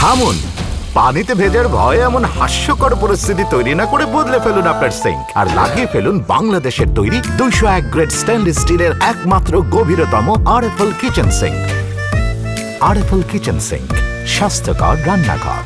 থামুন। পানিতে ভেজার ভয়ে এমন হাস্যকর পরিস্থিতি তৈরি না করে বদলে ফেলুন আপনার সিঙ্ক আর লাগিয়ে ফেলুন বাংলাদেশের তৈরি দুইশো এক গ্রেড স্টেনলেস স্টিলের একমাত্র গভীরতম RFL kitchen sink. RFL kitchen sink, স্বাস্থ্যকর রান্নাঘর।